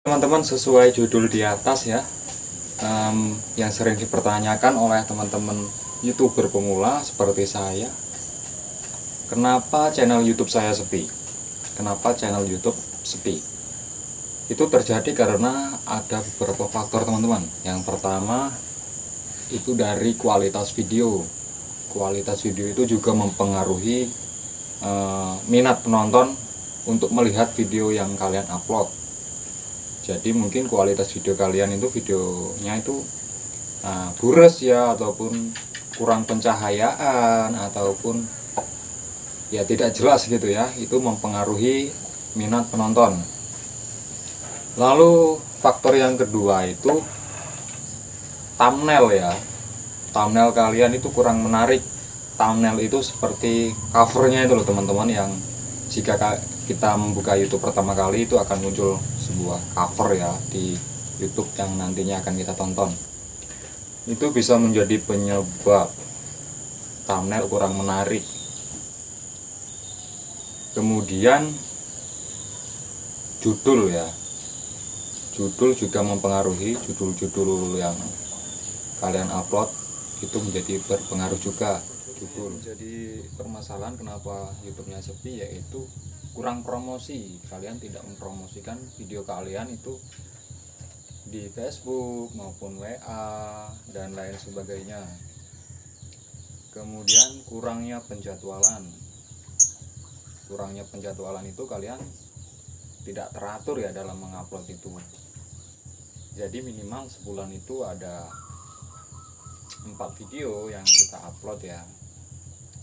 teman-teman sesuai judul di atas ya em, yang sering dipertanyakan oleh teman-teman youtuber pemula seperti saya kenapa channel youtube saya sepi? Kenapa channel youtube sepi? Itu terjadi karena ada beberapa faktor teman-teman. Yang pertama itu dari kualitas video. Kualitas video itu juga mempengaruhi eh, minat penonton untuk melihat video yang kalian upload jadi mungkin kualitas video kalian itu videonya itu uh, bures ya ataupun kurang pencahayaan ataupun ya tidak jelas gitu ya itu mempengaruhi minat penonton. Lalu faktor yang kedua itu thumbnail ya. Thumbnail kalian itu kurang menarik. Thumbnail itu seperti covernya itu loh teman-teman yang jika kita membuka YouTube pertama kali itu akan muncul sebuah cover ya di YouTube yang nantinya akan kita tonton. Itu bisa menjadi penyebab thumbnail kurang menarik. Kemudian judul ya. Judul juga mempengaruhi judul-judul yang kalian upload itu menjadi berpengaruh juga. Judul jadi permasalahan kenapa YouTube-nya sepi yaitu kurang promosi. Kalian tidak mempromosikan video kalian itu di Facebook maupun WA dan lain sebagainya. Kemudian kurangnya penjadwalan. Kurangnya penjadwalan itu kalian tidak teratur ya dalam mengupload itu. Jadi minimal sebulan itu ada empat video yang kita upload ya.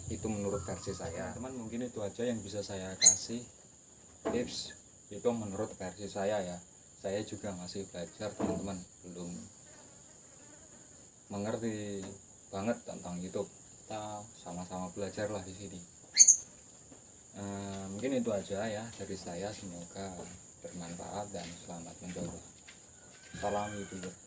Itu menurut versi saya. Teman mungkin itu aja yang bisa saya kasih tips. Itu menurut versi saya ya. Saya juga masih belajar teman-teman. Belum mengerti banget tentang YouTube. Kita sama-sama belajar lah di sini. E, mungkin itu aja ya dari saya. Semoga bermanfaat dan selamat mencoba. Salam youtuber